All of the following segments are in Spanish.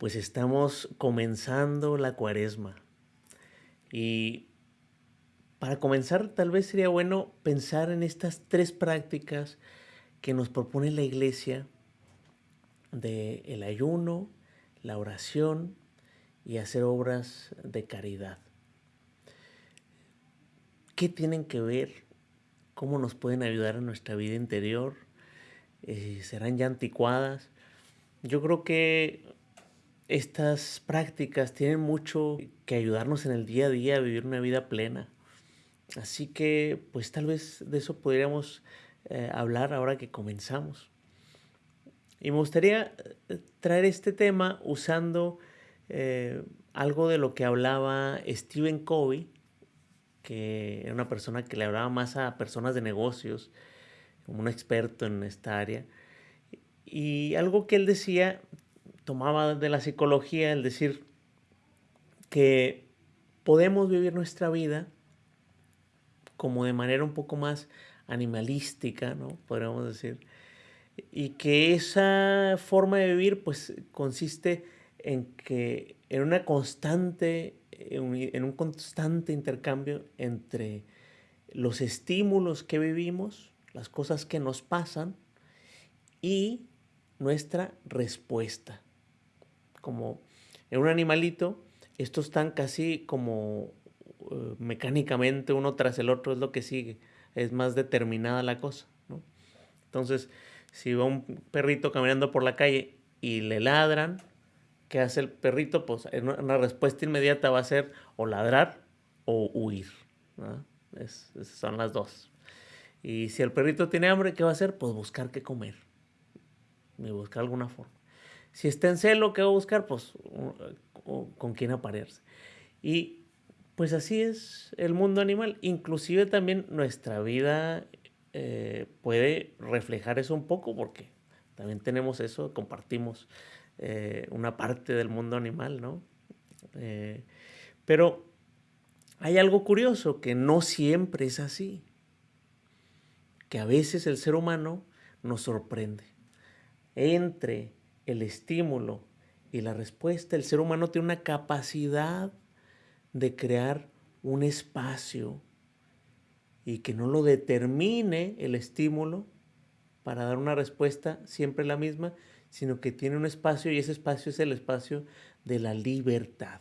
pues estamos comenzando la cuaresma. Y para comenzar, tal vez sería bueno pensar en estas tres prácticas que nos propone la iglesia de el ayuno, la oración y hacer obras de caridad. ¿Qué tienen que ver? ¿Cómo nos pueden ayudar en nuestra vida interior? Eh, ¿Serán ya anticuadas? Yo creo que estas prácticas tienen mucho que ayudarnos en el día a día a vivir una vida plena. Así que, pues tal vez de eso podríamos eh, hablar ahora que comenzamos. Y me gustaría eh, traer este tema usando eh, algo de lo que hablaba Stephen Covey, que era una persona que le hablaba más a personas de negocios, como un experto en esta área. Y algo que él decía tomaba de la psicología el decir que podemos vivir nuestra vida como de manera un poco más animalística, ¿no? Podríamos decir. Y que esa forma de vivir pues consiste en que en una constante, en un constante intercambio entre los estímulos que vivimos, las cosas que nos pasan y nuestra respuesta como en un animalito, estos están casi como eh, mecánicamente uno tras el otro, es lo que sigue, es más determinada la cosa. ¿no? Entonces, si va un perrito caminando por la calle y le ladran, ¿qué hace el perrito? Pues una respuesta inmediata va a ser o ladrar o huir. esas son las dos. Y si el perrito tiene hambre, ¿qué va a hacer? Pues buscar qué comer. Y buscar alguna forma. Si está en celo, ¿qué va a buscar? Pues con quién aparearse. Y pues así es el mundo animal. Inclusive también nuestra vida eh, puede reflejar eso un poco porque también tenemos eso, compartimos eh, una parte del mundo animal, ¿no? Eh, pero hay algo curioso, que no siempre es así. Que a veces el ser humano nos sorprende. Entre el estímulo y la respuesta, el ser humano tiene una capacidad de crear un espacio y que no lo determine el estímulo para dar una respuesta siempre la misma, sino que tiene un espacio y ese espacio es el espacio de la libertad.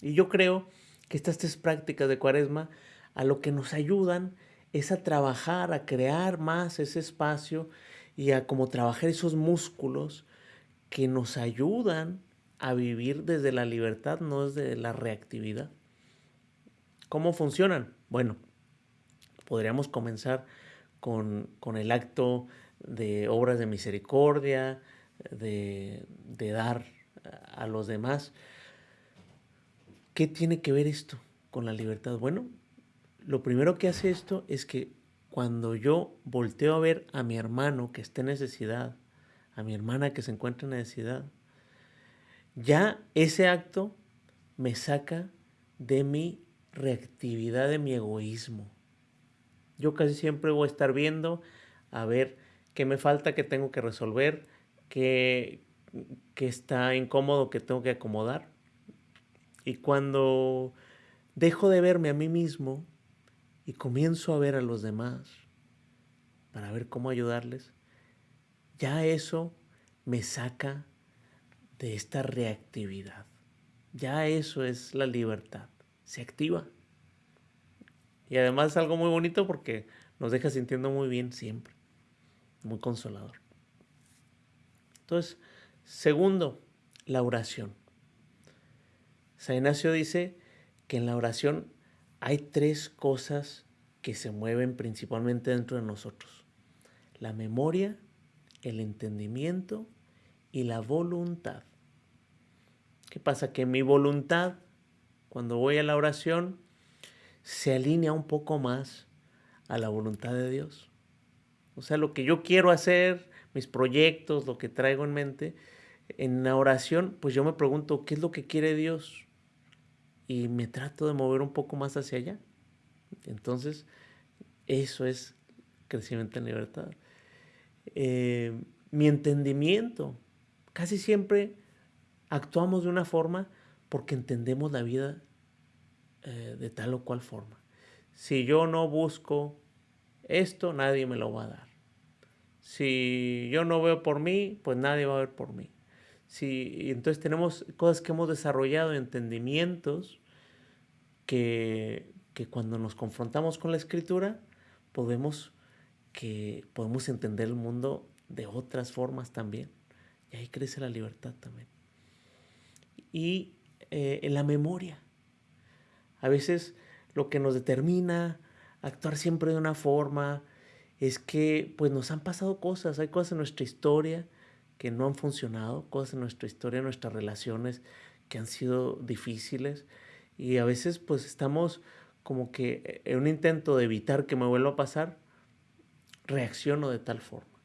Y yo creo que estas tres prácticas de cuaresma a lo que nos ayudan es a trabajar, a crear más ese espacio y a como trabajar esos músculos que nos ayudan a vivir desde la libertad, no desde la reactividad. ¿Cómo funcionan? Bueno, podríamos comenzar con, el acto de obras de misericordia, de, de dar a los demás. ¿Qué tiene que ver esto con la libertad? Bueno, lo primero que hace esto es que cuando yo volteo a ver a mi hermano que está en necesidad, a mi hermana que se encuentra en necesidad, ya ese acto me saca de mi reactividad, de mi egoísmo. Yo casi siempre voy a estar viendo a ver qué me falta, qué tengo que resolver, qué, qué está incómodo, qué tengo que acomodar. Y cuando dejo de verme a mí mismo, y comienzo a ver a los demás para ver cómo ayudarles, ya eso me saca de esta reactividad. Ya eso es la libertad. Se activa. Y además es algo muy bonito porque nos deja sintiendo muy bien siempre. Muy consolador. Entonces, segundo, la oración. San Ignacio dice que en la oración hay tres cosas que se mueven principalmente dentro de nosotros. La memoria, el entendimiento y la voluntad. ¿Qué pasa? Que mi voluntad, cuando voy a la oración, se alinea un poco más a la voluntad de Dios. O sea, lo que yo quiero hacer, mis proyectos, lo que traigo en mente, en la oración, pues yo me pregunto, ¿qué es lo que quiere Dios? Y me trato de mover un poco más hacia allá. Entonces, eso es crecimiento en libertad. Eh, mi entendimiento, casi siempre actuamos de una forma porque entendemos la vida eh, de tal o cual forma. Si yo no busco esto, nadie me lo va a dar. Si yo no veo por mí, pues nadie va a ver por mí. Si, entonces tenemos cosas que hemos desarrollado, entendimientos, que, cuando nos confrontamos con la escritura, podemos, que, podemos entender el mundo de otras formas también. Y ahí crece la libertad también. Y eh, en la memoria. A veces lo que nos determina actuar siempre de una forma es que pues nos han pasado cosas, hay cosas en nuestra historia que no han funcionado, cosas en nuestra historia, nuestras relaciones que han sido difíciles y a veces pues estamos como que en un intento de evitar que me vuelva a pasar, reacciono de tal forma.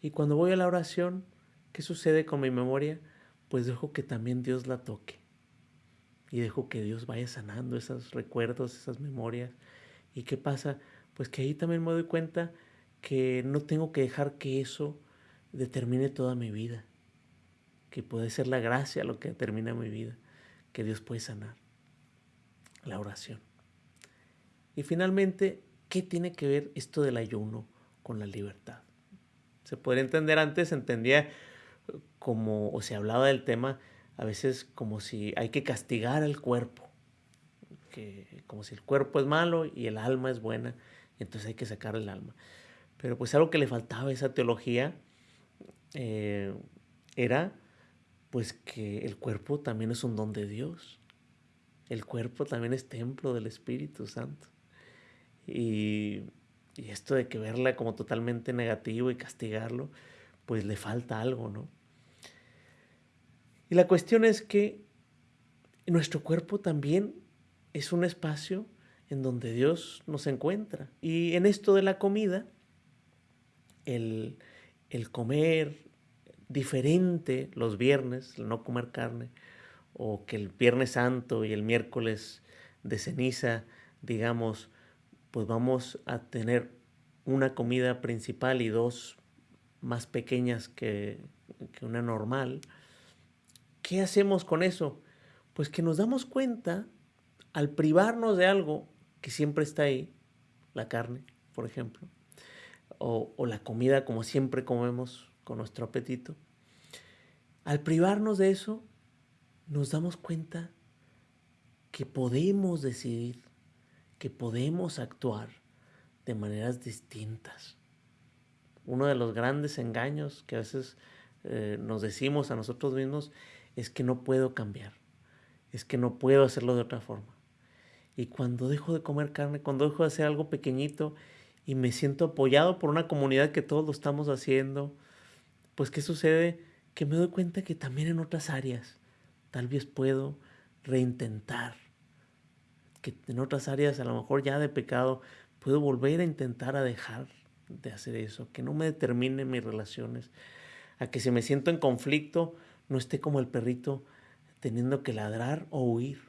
Y cuando voy a la oración, ¿qué sucede con mi memoria? Pues dejo que también Dios la toque y dejo que Dios vaya sanando esos recuerdos, esas memorias. ¿Y qué pasa? Pues que ahí también me doy cuenta que no tengo que dejar que eso determine toda mi vida, que puede ser la gracia lo que determina mi vida, que Dios puede sanar. La oración. Y finalmente, ¿qué tiene que ver esto del ayuno con la libertad? Se puede entender antes, entendía como, o se hablaba del tema a veces como si hay que castigar al cuerpo, que, como si el cuerpo es malo y el alma es buena, y entonces hay que sacar el alma. Pero pues algo que le faltaba a esa teología eh, era pues que el cuerpo también es un don de Dios. El cuerpo también es templo del Espíritu Santo. Y, y esto de que verla como totalmente negativo y castigarlo, pues le falta algo, ¿no? Y la cuestión es que nuestro cuerpo también es un espacio en donde Dios nos encuentra. Y en esto de la comida, el, comer diferente los viernes, el no comer carne, o que el viernes santo y el miércoles de ceniza, digamos, pues vamos a tener una comida principal y dos más pequeñas que, que una normal, ¿Qué hacemos con eso? Pues que nos damos cuenta al privarnos de algo que siempre está ahí, la carne, por ejemplo, o, la comida como siempre comemos con nuestro apetito, al privarnos de eso, nos damos cuenta que podemos decidir, que podemos actuar de maneras distintas. Uno de los grandes engaños que a veces eh, nos decimos a nosotros mismos es que no puedo cambiar, es que no puedo hacerlo de otra forma. Y cuando dejo de comer carne, cuando dejo de hacer algo pequeñito y me siento apoyado por una comunidad que todos lo estamos haciendo, pues ¿qué sucede? Que me doy cuenta que también en otras áreas tal vez puedo reintentar, que en otras áreas a lo mejor ya de pecado puedo volver a intentar a dejar de hacer eso, que no me determine mis relaciones, a que si me siento en conflicto, no esté como el perrito teniendo que ladrar o huir.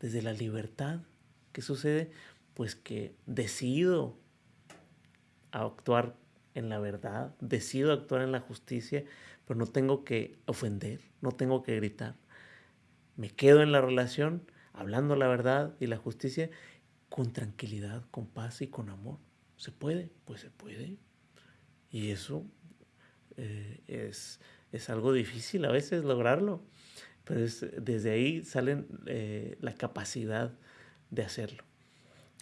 Desde la libertad, ¿qué sucede? Pues que decido actuar en la verdad, decido actuar en la justicia, pero no tengo que ofender, no tengo que gritar. Me quedo en la relación, hablando la verdad y la justicia, con tranquilidad, con paz y con amor. ¿Se puede? Pues se puede. Y eso eh, es es algo difícil a veces lograrlo, pero desde ahí sale eh, la capacidad de hacerlo.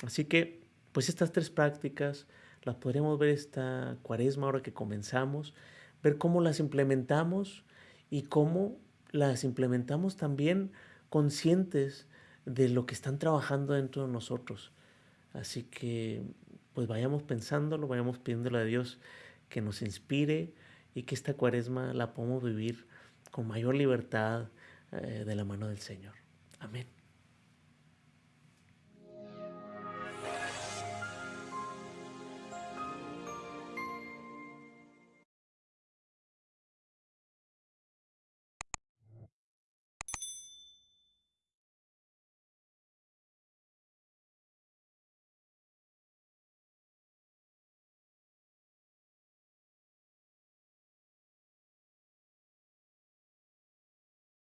Así que, pues estas tres prácticas las podríamos ver esta cuaresma ahora que comenzamos, ver cómo las implementamos y cómo las implementamos también conscientes de lo que están trabajando dentro de nosotros. Así que, pues vayamos pensándolo, vayamos pidiéndole a Dios que nos inspire, y que esta cuaresma la podamos vivir con mayor libertad eh, de la mano del Señor. Amén.